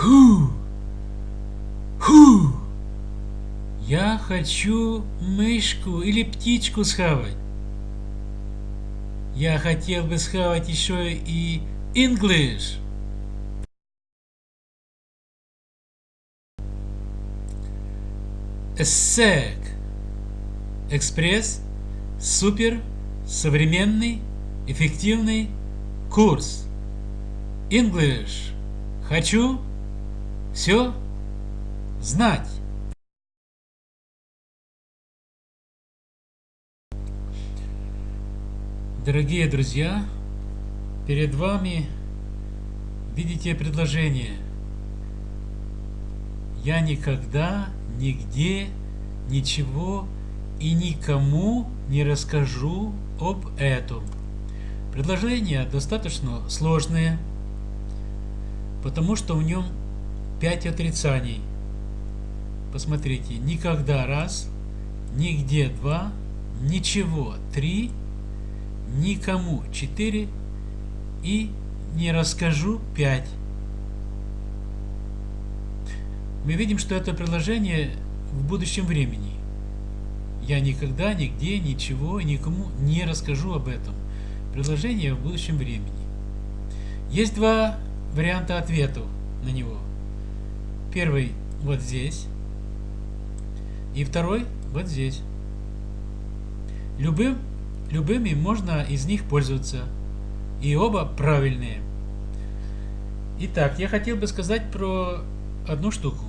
Ху! Ху! Я хочу мышку или птичку схавать. Я хотел бы схавать еще и English. ESSEC. Экспресс. Супер. Современный. Эффективный. Курс. English. Хочу. Все. Знать. Дорогие друзья, перед вами видите предложение. Я никогда, нигде, ничего и никому не расскажу об этом. Предложение достаточно сложное, потому что в нем пять отрицаний. Посмотрите, никогда раз, нигде два, ничего три, никому четыре и не расскажу пять. Мы видим, что это предложение в будущем времени. Я никогда, нигде, ничего никому не расскажу об этом предложение в будущем времени. Есть два варианта ответов на него. Первый вот здесь. И второй вот здесь. Любым, любыми можно из них пользоваться. И оба правильные. Итак, я хотел бы сказать про одну штуку.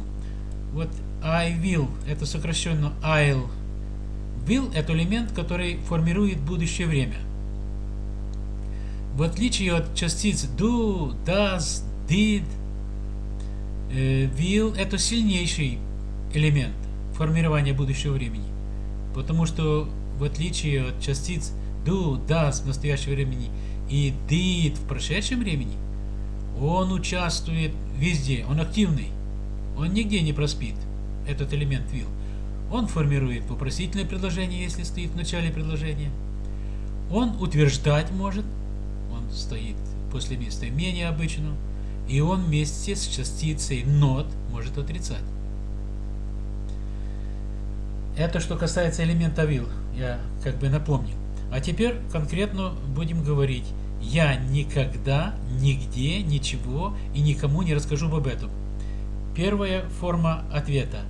Вот I will, это сокращенно I'll. Will это элемент, который формирует будущее время. В отличие от частиц do, does, did, will это сильнейший элемент формирования будущего времени. Потому что в отличие от частиц do, does в настоящем времени и did в прошедшем времени, он участвует везде, он активный. Он нигде не проспит, этот элемент will. Он формирует вопросительное предложение, если стоит в начале предложения. Он утверждать может, стоит после местоимения обычно, и он вместе с частицей not может отрицать. Это что касается элемента will, я как бы напомнил. А теперь конкретно будем говорить. Я никогда, нигде, ничего и никому не расскажу об этом. Первая форма ответа.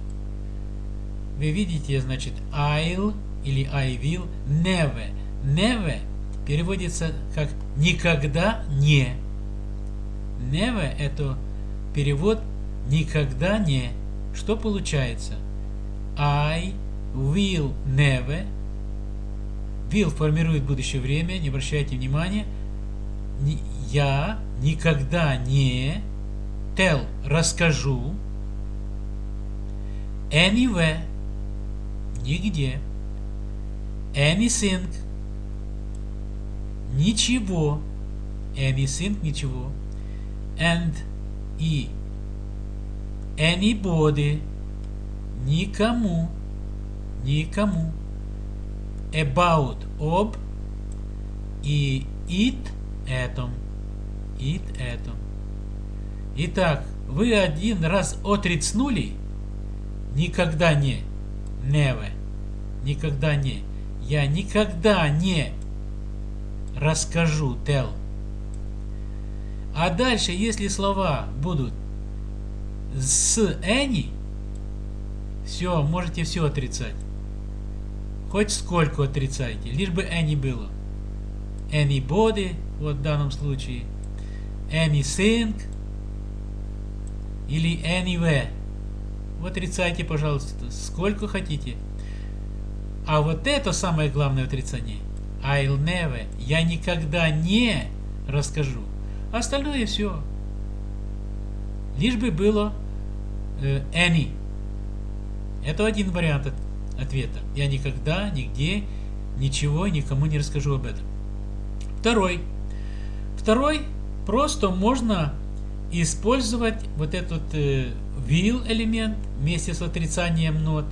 Вы видите, значит, I'll или I will never. Never переводится как «никогда не». Never – это перевод «никогда не». Что получается? I will never. Will формирует будущее время, не обращайте внимания. Я никогда не tell – расскажу. Anywhere – нигде. Anything – ничего, anything – ничего, and и anybody – никому, никому, about – об, и it – этом, it – этом. Итак, вы один раз отрицнули, никогда не, never, никогда не, я никогда не расскажу, tell. А дальше, если слова будут с any, все, можете все отрицать. Хоть сколько отрицайте, лишь бы any было. Anybody, вот в данном случае. Anything или anywhere. Вот отрицайте, пожалуйста, сколько хотите. А вот это самое главное отрицание – I'll never. Я никогда не расскажу. Остальное все. Лишь бы было э, any. Это один вариант от, ответа. Я никогда, нигде, ничего, никому не расскажу об этом. Второй. Второй просто можно использовать вот этот э, will элемент вместе с отрицанием not.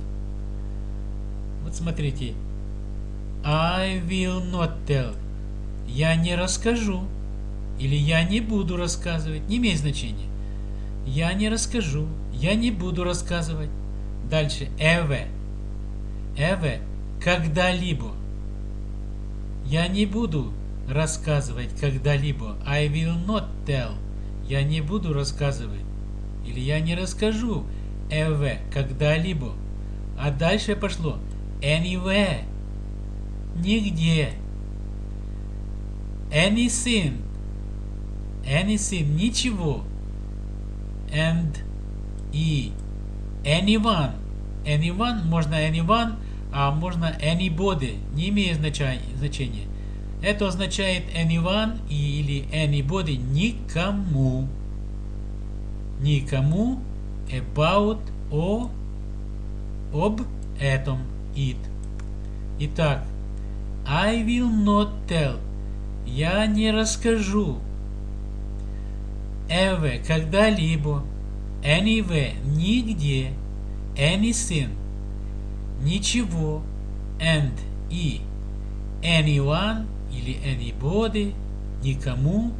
Вот смотрите, I will not tell. Я не расскажу. Или я не буду рассказывать. Не имеет значения. Я не расскажу. Я не буду рассказывать. Дальше. Эве. Эве. Когда-либо. Я не буду рассказывать когда-либо. I will not tell. Я не буду рассказывать. Или я не расскажу. Эве. Когда-либо. А дальше пошло. Anywhere. Нигде. Anything. Anything. Ничего. And. И. Anyone. Anyone. Можно anyone, а можно anybody. Не имеет значения. Это означает anyone или anybody. Никому. Никому. About. О. Об этом. It. Итак, I will not tell. Я не расскажу. Ever, когда-либо. Anywhere, нигде. Anything, ничего. And, и. Anyone, или anybody, никому.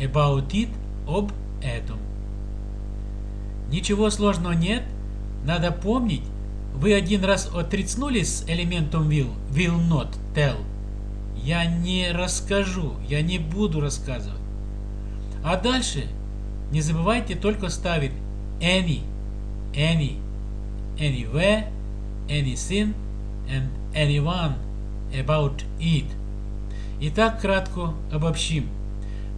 About it, об этом. Ничего сложного нет. Надо помнить, вы один раз отрицнули с элементом will, will not tell. Я не расскажу, я не буду рассказывать. А дальше не забывайте только ставить any, any, anywhere, anything and anyone about it. Итак, кратко обобщим.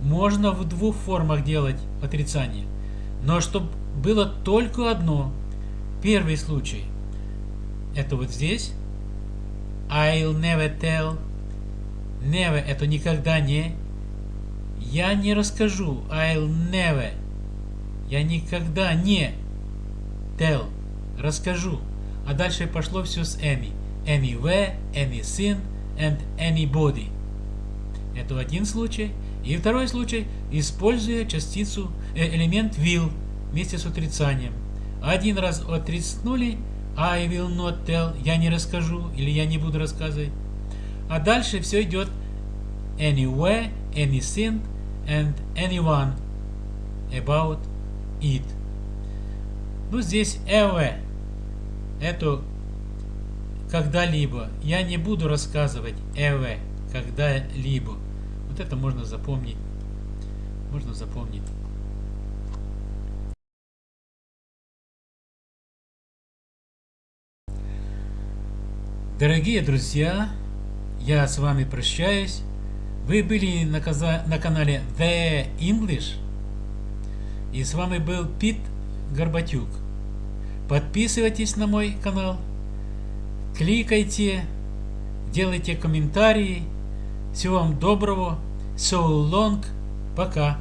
Можно в двух формах делать отрицание, но чтобы было только одно. Первый случай – это вот здесь. I'll never tell. Never это никогда не. Я не расскажу. I'll never. Я никогда не tell. Расскажу. А дальше пошло все с any. Anywhere, anything and anybody. Это один случай. И второй случай, используя частицу, э, элемент will вместе с отрицанием. Один раз отрицнули, I will not tell, я не расскажу или я не буду рассказывать. А дальше все идет anywhere, anything and anyone about it. Ну здесь ever. Это когда-либо. Я не буду рассказывать ever, когда-либо. Вот это можно запомнить. Можно запомнить. Дорогие друзья, я с вами прощаюсь. Вы были на, на канале The English. И с вами был Пит Горбатюк. Подписывайтесь на мой канал. Кликайте. Делайте комментарии. Всего вам доброго. So long. Пока.